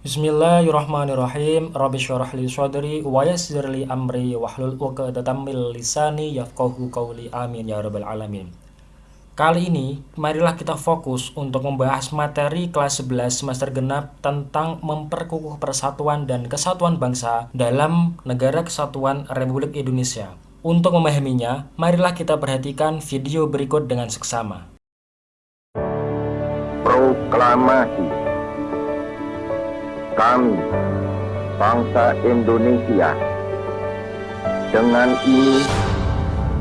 Bismillahirrahmanirrahim. Rabbi syrah li sadri wa yassir li amri wahlul 'uqdatam min lisani yafqahu qawli. Amin ya rabbal alamin. Kali ini, marilah kita fokus untuk membahas materi kelas 11 semester genap tentang memperkukuh persatuan dan kesatuan bangsa dalam Negara Kesatuan Republik Indonesia. Untuk memahaminya, marilah kita perhatikan video berikut dengan seksama. Proklamasi kami, bangsa Indonesia, dengan ini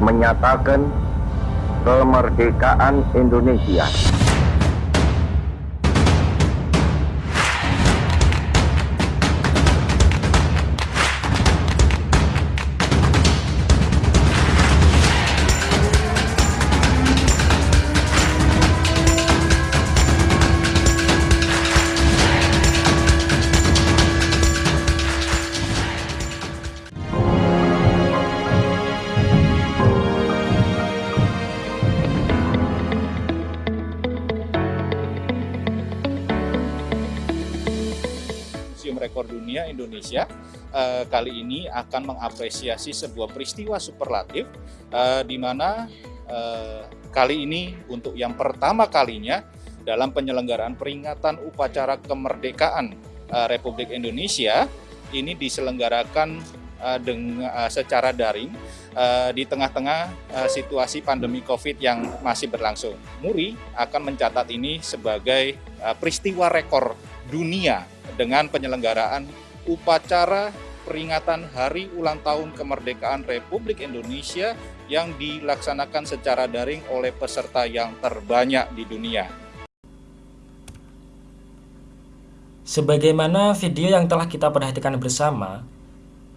menyatakan kemerdekaan Indonesia. Rekor Dunia Indonesia uh, kali ini akan mengapresiasi sebuah peristiwa superlatif uh, di mana uh, kali ini untuk yang pertama kalinya dalam penyelenggaraan peringatan upacara kemerdekaan uh, Republik Indonesia ini diselenggarakan uh, dengan uh, secara daring uh, di tengah-tengah uh, situasi pandemi Covid yang masih berlangsung. Muri akan mencatat ini sebagai uh, peristiwa rekor dunia dengan penyelenggaraan upacara peringatan Hari Ulang Tahun Kemerdekaan Republik Indonesia yang dilaksanakan secara daring oleh peserta yang terbanyak di dunia. Sebagaimana video yang telah kita perhatikan bersama,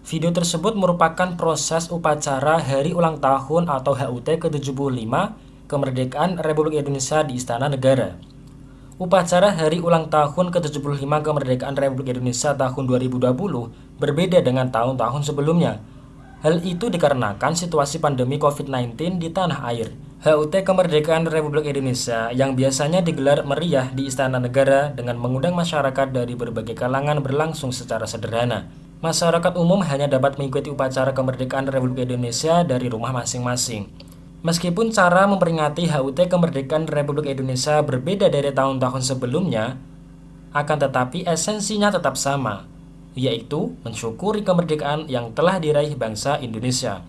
video tersebut merupakan proses upacara Hari Ulang Tahun atau HUT ke-75 Kemerdekaan Republik Indonesia di Istana Negara. Upacara Hari Ulang Tahun ke-75 Kemerdekaan Republik Indonesia tahun 2020 berbeda dengan tahun-tahun sebelumnya. Hal itu dikarenakan situasi pandemi COVID-19 di tanah air. HUT Kemerdekaan Republik Indonesia yang biasanya digelar meriah di Istana Negara dengan mengundang masyarakat dari berbagai kalangan berlangsung secara sederhana. Masyarakat umum hanya dapat mengikuti upacara kemerdekaan Republik Indonesia dari rumah masing-masing. Meskipun cara memperingati HUT kemerdekaan Republik Indonesia berbeda dari tahun-tahun sebelumnya, akan tetapi esensinya tetap sama, yaitu mensyukuri kemerdekaan yang telah diraih bangsa Indonesia.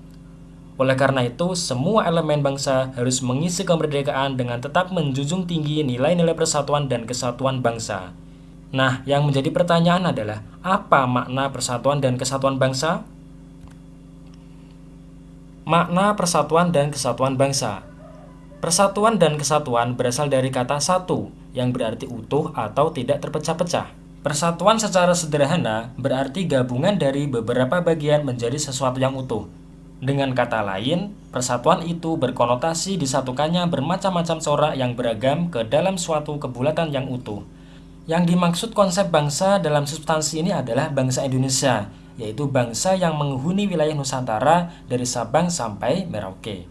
Oleh karena itu, semua elemen bangsa harus mengisi kemerdekaan dengan tetap menjunjung tinggi nilai-nilai persatuan dan kesatuan bangsa. Nah, yang menjadi pertanyaan adalah, apa makna persatuan dan kesatuan bangsa? Makna persatuan dan kesatuan bangsa Persatuan dan kesatuan berasal dari kata satu yang berarti utuh atau tidak terpecah-pecah. Persatuan secara sederhana berarti gabungan dari beberapa bagian menjadi sesuatu yang utuh. Dengan kata lain, persatuan itu berkonotasi disatukannya bermacam-macam corak yang beragam ke dalam suatu kebulatan yang utuh. Yang dimaksud konsep bangsa dalam substansi ini adalah bangsa Indonesia yaitu bangsa yang menghuni wilayah Nusantara dari Sabang sampai Merauke.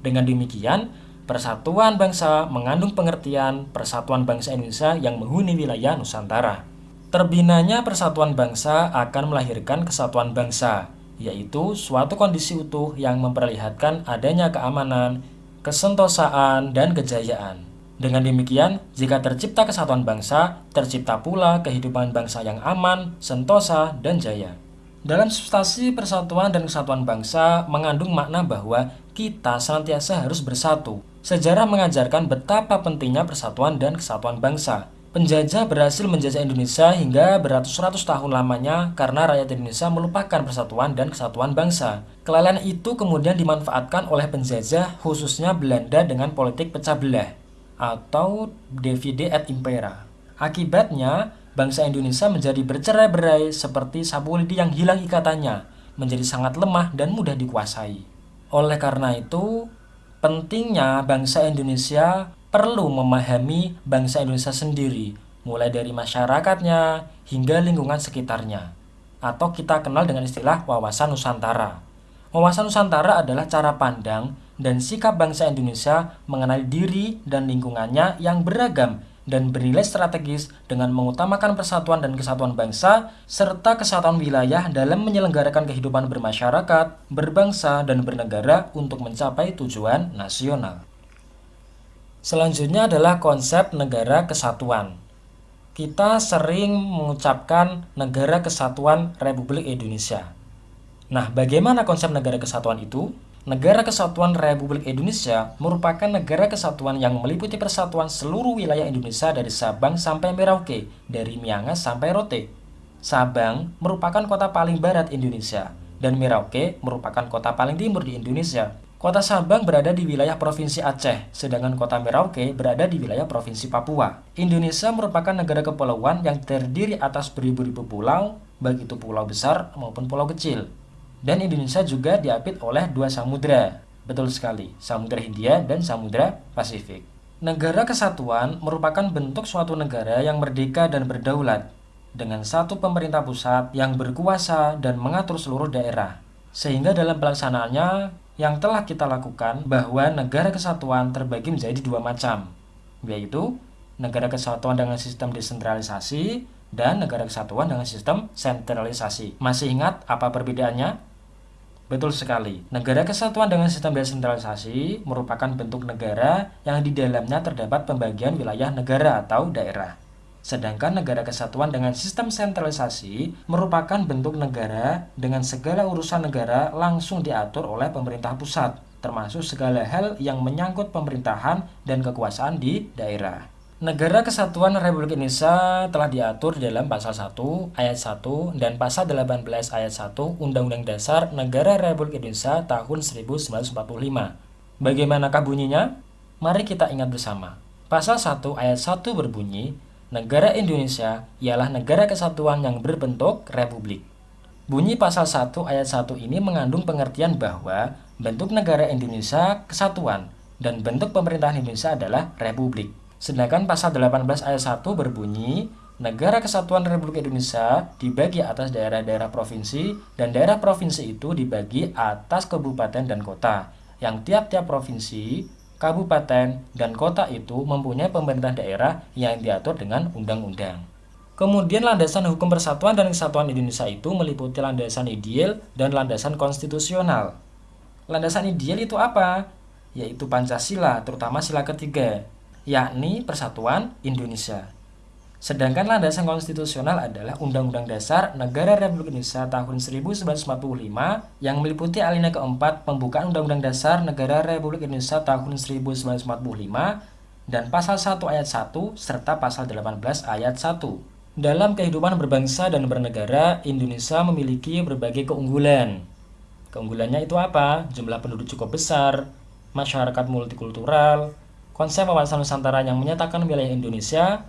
Dengan demikian, persatuan bangsa mengandung pengertian persatuan bangsa Indonesia yang menghuni wilayah Nusantara. Terbinanya persatuan bangsa akan melahirkan kesatuan bangsa, yaitu suatu kondisi utuh yang memperlihatkan adanya keamanan, kesentosaan, dan kejayaan. Dengan demikian, jika tercipta kesatuan bangsa, tercipta pula kehidupan bangsa yang aman, sentosa, dan jaya. Dalam substansi persatuan dan kesatuan bangsa mengandung makna bahwa kita senantiasa harus bersatu. Sejarah mengajarkan betapa pentingnya persatuan dan kesatuan bangsa. Penjajah berhasil menjajah Indonesia hingga beratus-ratus tahun lamanya karena rakyat Indonesia melupakan persatuan dan kesatuan bangsa. Kelalaian itu kemudian dimanfaatkan oleh penjajah khususnya Belanda dengan politik pecah belah atau divide et impera. Akibatnya, bangsa Indonesia menjadi bercerai-berai seperti sapu lidi yang hilang ikatannya, menjadi sangat lemah dan mudah dikuasai. Oleh karena itu, pentingnya bangsa Indonesia perlu memahami bangsa Indonesia sendiri, mulai dari masyarakatnya hingga lingkungan sekitarnya. Atau kita kenal dengan istilah wawasan Nusantara. Wawasan Nusantara adalah cara pandang dan sikap bangsa Indonesia mengenali diri dan lingkungannya yang beragam dan bernilai strategis dengan mengutamakan persatuan dan kesatuan bangsa serta kesatuan wilayah dalam menyelenggarakan kehidupan bermasyarakat, berbangsa, dan bernegara untuk mencapai tujuan nasional. Selanjutnya adalah konsep negara kesatuan. Kita sering mengucapkan negara kesatuan Republik Indonesia. Nah, bagaimana konsep negara kesatuan itu? Negara Kesatuan Republik Indonesia merupakan negara kesatuan yang meliputi persatuan seluruh wilayah Indonesia dari Sabang sampai Merauke, dari Miangas sampai Rote. Sabang merupakan kota paling barat Indonesia, dan Merauke merupakan kota paling timur di Indonesia. Kota Sabang berada di wilayah Provinsi Aceh, sedangkan kota Merauke berada di wilayah Provinsi Papua. Indonesia merupakan negara kepulauan yang terdiri atas beribu-ribu pulau, baik itu pulau besar maupun pulau kecil. Dan Indonesia juga diapit oleh dua samudera. Betul sekali, Samudra Hindia dan Samudra Pasifik. Negara kesatuan merupakan bentuk suatu negara yang merdeka dan berdaulat dengan satu pemerintah pusat yang berkuasa dan mengatur seluruh daerah. Sehingga dalam pelaksanaannya yang telah kita lakukan bahwa negara kesatuan terbagi menjadi dua macam, yaitu negara kesatuan dengan sistem desentralisasi dan negara kesatuan dengan sistem sentralisasi. Masih ingat apa perbedaannya? Betul sekali. Negara kesatuan dengan sistem desentralisasi merupakan bentuk negara yang di dalamnya terdapat pembagian wilayah negara atau daerah. Sedangkan negara kesatuan dengan sistem sentralisasi merupakan bentuk negara dengan segala urusan negara langsung diatur oleh pemerintah pusat, termasuk segala hal yang menyangkut pemerintahan dan kekuasaan di daerah. Negara Kesatuan Republik Indonesia telah diatur dalam Pasal 1 Ayat 1 dan Pasal 18 Ayat 1 Undang-Undang Dasar Negara Republik Indonesia tahun 1945. Bagaimanakah bunyinya? Mari kita ingat bersama. Pasal 1 Ayat 1 berbunyi, Negara Indonesia ialah negara kesatuan yang berbentuk republik. Bunyi pasal 1 ayat 1 ini mengandung pengertian bahwa bentuk negara Indonesia kesatuan dan bentuk pemerintahan Indonesia adalah republik. Sedangkan pasal 18 ayat 1 berbunyi, Negara Kesatuan Republik Indonesia dibagi atas daerah-daerah provinsi dan daerah provinsi itu dibagi atas kabupaten dan kota yang tiap-tiap provinsi, kabupaten, dan kota itu mempunyai pemerintah daerah yang diatur dengan undang-undang. Kemudian landasan hukum persatuan dan kesatuan Indonesia itu meliputi landasan ideal dan landasan konstitusional. Landasan ideal itu apa? Yaitu Pancasila, terutama sila ketiga, yakni Persatuan Indonesia. Sedangkan landasan konstitusional adalah Undang-Undang Dasar Negara Republik Indonesia tahun 1945 yang meliputi alinea keempat pembukaan Undang-Undang Dasar Negara Republik Indonesia tahun 1945 dan pasal 1 ayat 1 serta pasal 18 ayat 1. Dalam kehidupan berbangsa dan bernegara, Indonesia memiliki berbagai keunggulan. Keunggulannya itu apa? Jumlah penduduk cukup besar, masyarakat multikultural, konsep wawasan Nusantara yang menyatakan wilayah Indonesia,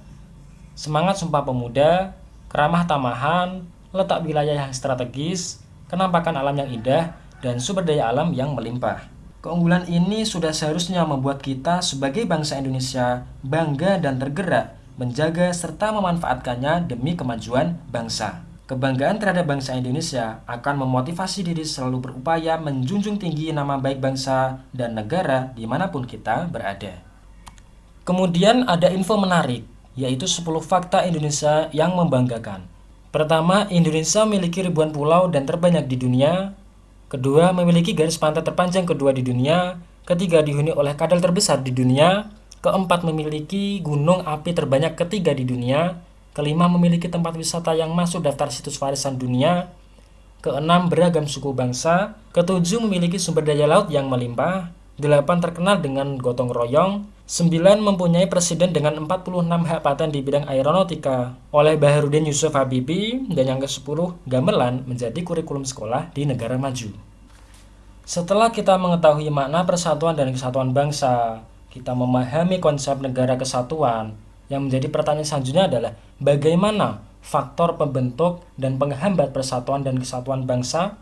semangat Sumpah Pemuda, keramah tamahan, letak wilayah yang strategis, kenampakan alam yang indah, dan sumber daya alam yang melimpah. Keunggulan ini sudah seharusnya membuat kita sebagai bangsa Indonesia bangga dan tergerak menjaga serta memanfaatkannya demi kemajuan bangsa. Kebanggaan terhadap bangsa Indonesia akan memotivasi diri selalu berupaya menjunjung tinggi nama baik bangsa dan negara di mana pun kita berada. Kemudian ada info menarik, yaitu 10 fakta Indonesia yang membanggakan. Pertama, Indonesia memiliki ribuan pulau dan terbanyak di dunia. Kedua, memiliki garis pantai terpanjang kedua di dunia. Ketiga, dihuni oleh kadal terbesar di dunia. Keempat, memiliki gunung api terbanyak ketiga di dunia. Kelima, memiliki tempat wisata yang masuk daftar situs warisan dunia. Keenam, beragam suku bangsa. Ketujuh, memiliki sumber daya laut yang melimpah. Delapan, terkenal dengan gotong royong. 9 mempunyai presiden dengan 46 hak paten di bidang aeronautika oleh Baharudin Yusuf Habibie dan yang ke-10 gamelan menjadi kurikulum sekolah di negara maju. Setelah kita mengetahui makna persatuan dan kesatuan bangsa, kita memahami konsep negara kesatuan, yang menjadi pertanyaan selanjutnya adalah bagaimana faktor pembentuk dan penghambat persatuan dan kesatuan bangsa?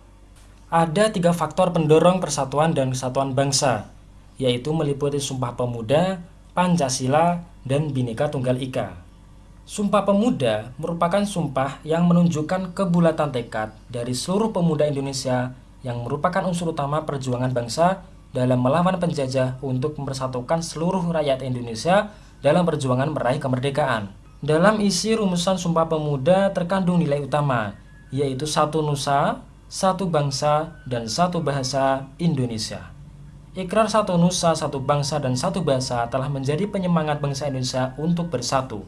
Ada tiga faktor pendorong persatuan dan kesatuan bangsa, yaitu meliputi Sumpah Pemuda, Pancasila, dan Bhinneka Tunggal Ika. Sumpah Pemuda merupakan sumpah yang menunjukkan kebulatan tekad dari seluruh pemuda Indonesia yang merupakan unsur utama perjuangan bangsa dalam melawan penjajah untuk mempersatukan seluruh rakyat Indonesia dalam perjuangan meraih kemerdekaan. Dalam isi rumusan Sumpah Pemuda terkandung nilai utama, yaitu satu nusa, satu bangsa, dan satu bahasa Indonesia. Ikrar satu nusa, satu bangsa, dan satu bahasa telah menjadi penyemangat bangsa Indonesia untuk bersatu.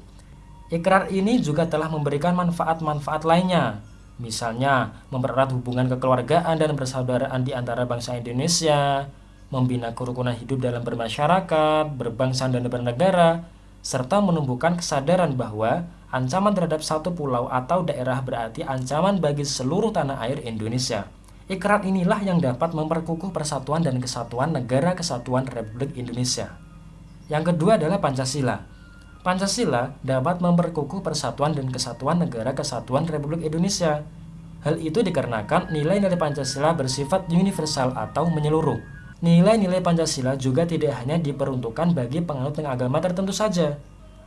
Ikrar ini juga telah memberikan manfaat-manfaat lainnya, misalnya mempererat hubungan kekeluargaan dan persaudaraan di antara bangsa Indonesia, membina kerukunan hidup dalam bermasyarakat, berbangsa dan bernegara, serta menumbuhkan kesadaran bahwa ancaman terhadap satu pulau atau daerah berarti ancaman bagi seluruh tanah air Indonesia. Ikrar inilah yang dapat memperkukuh persatuan dan kesatuan negara kesatuan Republik Indonesia. Yang kedua adalah Pancasila. Pancasila dapat memperkukuh persatuan dan kesatuan negara kesatuan Republik Indonesia. Hal itu dikarenakan nilai-nilai Pancasila bersifat universal atau menyeluruh Nilai-nilai Pancasila juga tidak hanya diperuntukkan bagi penganut agama tertentu saja.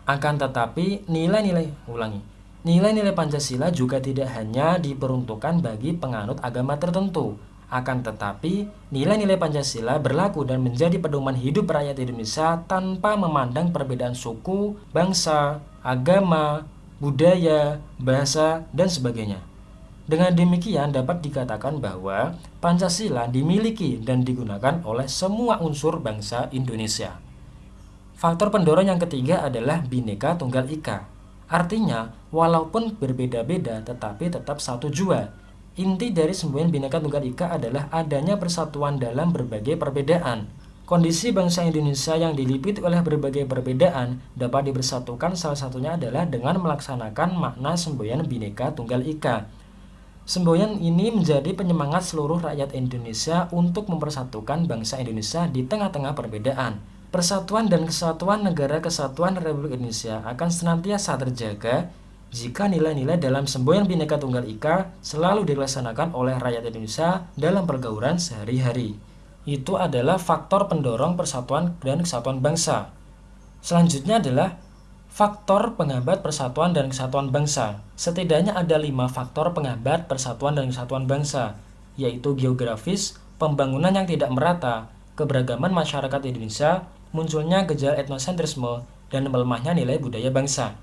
Akan tetapi, nilai-nilai ulangi. Nilai-nilai Pancasila juga tidak hanya diperuntukkan bagi penganut agama tertentu. Akan tetapi, nilai-nilai Pancasila berlaku dan menjadi pedoman hidup rakyat Indonesia tanpa memandang perbedaan suku, bangsa, agama, budaya, bahasa, dan sebagainya. Dengan demikian dapat dikatakan bahwa Pancasila dimiliki dan digunakan oleh semua unsur bangsa Indonesia. Faktor pendorong yang ketiga adalah Bhinneka Tunggal Ika. Artinya, walaupun berbeda-beda tetapi tetap satu jua. Inti dari semboyan Bhinneka Tunggal Ika adalah adanya persatuan dalam berbagai perbedaan. Kondisi bangsa Indonesia yang dilipit oleh berbagai perbedaan dapat dibersatukan salah satunya adalah dengan melaksanakan makna semboyan Bhinneka Tunggal Ika Semboyan ini menjadi penyemangat seluruh rakyat Indonesia untuk mempersatukan bangsa Indonesia di tengah-tengah perbedaan. Persatuan dan kesatuan negara kesatuan Republik Indonesia akan senantiasa terjaga jika nilai-nilai dalam semboyan Bhinneka Tunggal Ika selalu dilaksanakan oleh rakyat Indonesia dalam pergaulan sehari-hari. Itu adalah faktor pendorong persatuan dan kesatuan bangsa. Selanjutnya adalah Faktor penghambat persatuan dan kesatuan bangsa. Setidaknya ada lima faktor penghambat persatuan dan kesatuan bangsa, yaitu geografis, pembangunan yang tidak merata, keberagaman masyarakat Indonesia, munculnya gejala etnosentrisme, dan melemahnya nilai budaya bangsa.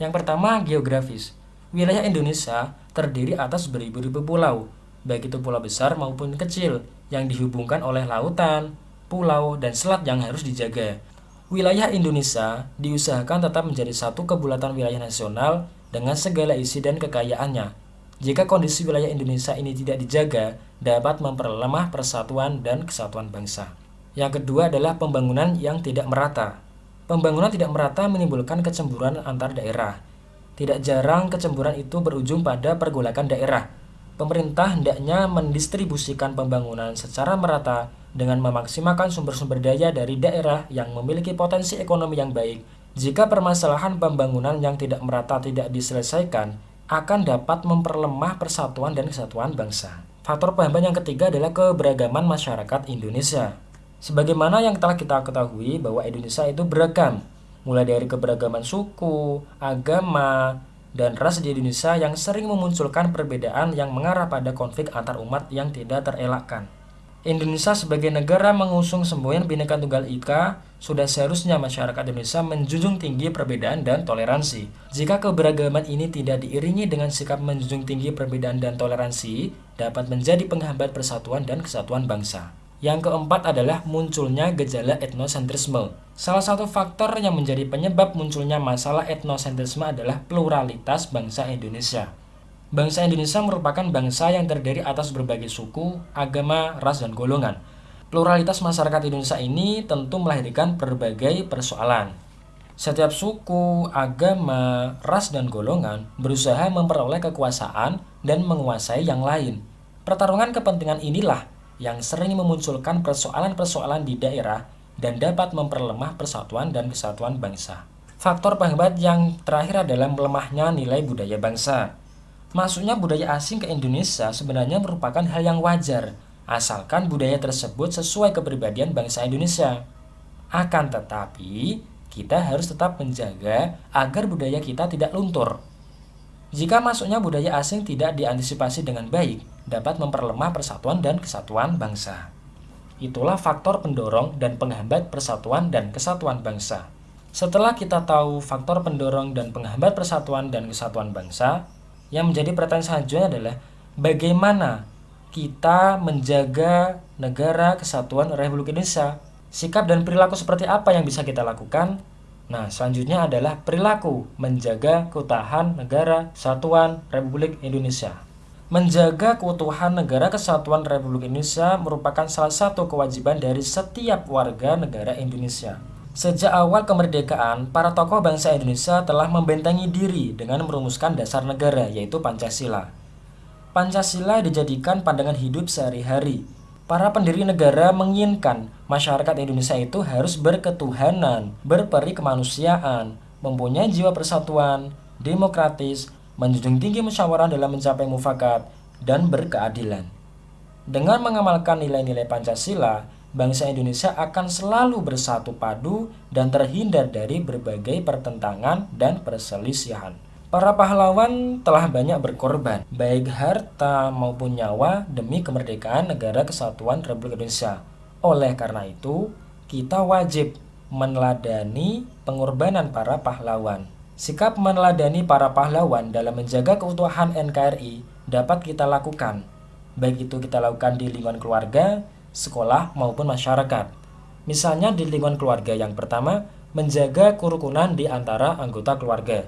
Yang pertama, geografis. Wilayah Indonesia terdiri atas beribu-ribu pulau, baik itu pulau besar maupun kecil, yang dihubungkan oleh lautan, pulau, dan selat yang harus dijaga. Wilayah Indonesia diusahakan tetap menjadi satu kebulatan wilayah nasional dengan segala isi dan kekayaannya. Jika kondisi wilayah Indonesia ini tidak dijaga, dapat memperlemah persatuan dan kesatuan bangsa. Yang kedua adalah pembangunan yang tidak merata. Pembangunan tidak merata menimbulkan kecemburuan antar daerah. Tidak jarang kecemburuan itu berujung pada pergolakan daerah. Pemerintah hendaknya mendistribusikan pembangunan secara merata dengan memaksimalkan sumber-sumber daya dari daerah yang memiliki potensi ekonomi yang baik. Jika permasalahan pembangunan yang tidak merata tidak diselesaikan, akan dapat memperlemah persatuan dan kesatuan bangsa. Faktor penghambat yang ketiga adalah keberagaman masyarakat Indonesia. Sebagaimana yang telah kita ketahui bahwa Indonesia itu beragam, mulai dari keberagaman suku, agama, dan ras di Indonesia yang sering memunculkan perbedaan yang mengarah pada konflik antar umat yang tidak terelakkan. Indonesia sebagai negara mengusung semboyan Bhinneka Tunggal Ika, sudah seharusnya masyarakat Indonesia menjunjung tinggi perbedaan dan toleransi. Jika keberagaman ini tidak diiringi dengan sikap menjunjung tinggi perbedaan dan toleransi, dapat menjadi penghambat persatuan dan kesatuan bangsa. Yang keempat adalah munculnya gejala etnosentrisme. Salah satu faktor yang menjadi penyebab munculnya masalah etnosentrisme adalah pluralitas bangsa Indonesia. Bangsa Indonesia merupakan bangsa yang terdiri atas berbagai suku, agama, ras, dan golongan. Pluralitas masyarakat Indonesia ini tentu melahirkan berbagai persoalan. Setiap suku, agama, ras, dan golongan berusaha memperoleh kekuasaan dan menguasai yang lain. Pertarungan kepentingan inilah yang sering memunculkan persoalan-persoalan di daerah dan dapat memperlemah persatuan dan kesatuan bangsa. Faktor penghambat yang terakhir adalah melemahnya nilai budaya bangsa. Masuknya budaya asing ke Indonesia sebenarnya merupakan hal yang wajar, asalkan budaya tersebut sesuai kepribadian bangsa Indonesia. Akan tetapi, kita harus tetap menjaga agar budaya kita tidak luntur. Jika masuknya budaya asing tidak diantisipasi dengan baik, dapat memperlemah persatuan dan kesatuan bangsa. Itulah faktor pendorong dan penghambat persatuan dan kesatuan bangsa. Setelah kita tahu faktor pendorong dan penghambat persatuan dan kesatuan bangsa, yang menjadi pertanyaan selanjutnya adalah bagaimana kita menjaga negara kesatuan Republik Indonesia. Sikap dan perilaku seperti apa yang bisa kita lakukan? Nah, selanjutnya adalah perilaku menjaga keutuhan negara kesatuan Republik Indonesia. Menjaga keutuhan negara kesatuan Republik Indonesia merupakan salah satu kewajiban dari setiap warga negara Indonesia. Sejak awal kemerdekaan, para tokoh bangsa Indonesia telah membentengi diri dengan merumuskan dasar negara, yaitu Pancasila. Pancasila dijadikan pandangan hidup sehari-hari. Para pendiri negara menginginkan masyarakat Indonesia itu harus berketuhanan, berperi kemanusiaan, mempunyai jiwa persatuan, demokratis, menjunjung tinggi musyawarah dalam mencapai mufakat, dan berkeadilan. Dengan mengamalkan nilai-nilai Pancasila, bangsa Indonesia akan selalu bersatu padu dan terhindar dari berbagai pertentangan dan perselisihan. Para pahlawan telah banyak berkorban, baik harta maupun nyawa demi kemerdekaan negara kesatuan Republik Indonesia. Oleh karena itu, kita wajib meneladani pengorbanan para pahlawan. Sikap meneladani para pahlawan dalam menjaga keutuhan NKRI dapat kita lakukan, baik itu kita lakukan di lingkungan keluarga, sekolah, maupun masyarakat. Misalnya di lingkungan keluarga yang pertama, menjaga kerukunan di antara anggota keluarga.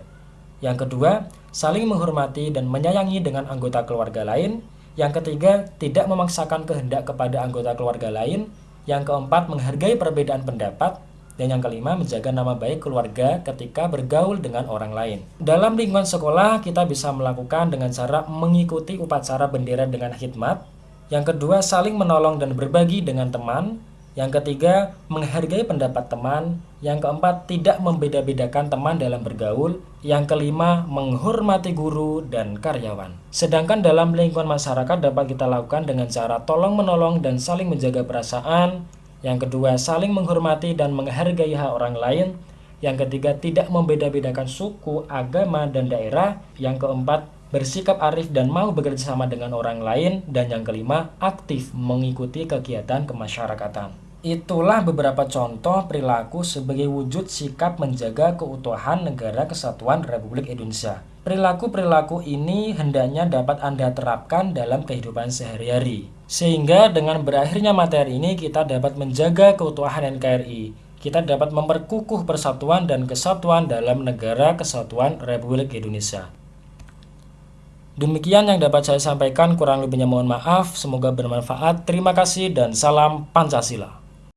Yang kedua, saling menghormati dan menyayangi dengan anggota keluarga lain. Yang ketiga, tidak memaksakan kehendak kepada anggota keluarga lain. Yang keempat, menghargai perbedaan pendapat. Dan yang kelima, menjaga nama baik keluarga ketika bergaul dengan orang lain. Dalam lingkungan sekolah, kita bisa melakukan dengan cara mengikuti upacara bendera dengan khidmat, yang kedua, saling menolong dan berbagi dengan teman. Yang ketiga, menghargai pendapat teman. Yang keempat, tidak membeda-bedakan teman dalam bergaul. Yang kelima, menghormati guru dan karyawan. Sedangkan dalam lingkungan masyarakat dapat kita lakukan dengan cara tolong-menolong dan saling menjaga perasaan. Yang kedua, saling menghormati dan menghargai hak orang lain. Yang ketiga, tidak membeda-bedakan suku, agama, dan daerah. Yang keempat, bersikap arif dan mau bekerja sama dengan orang lain, dan yang kelima, aktif mengikuti kegiatan kemasyarakatan. Itulah beberapa contoh perilaku sebagai wujud sikap menjaga keutuhan negara kesatuan Republik Indonesia. Perilaku-perilaku ini hendaknya dapat Anda terapkan dalam kehidupan sehari-hari. Sehingga dengan berakhirnya materi ini kita dapat menjaga keutuhan NKRI. Kita dapat memperkukuh persatuan dan kesatuan dalam negara kesatuan Republik Indonesia. Demikian yang dapat saya sampaikan, kurang lebihnya mohon maaf. Semoga bermanfaat. Terima kasih dan salam Pancasila.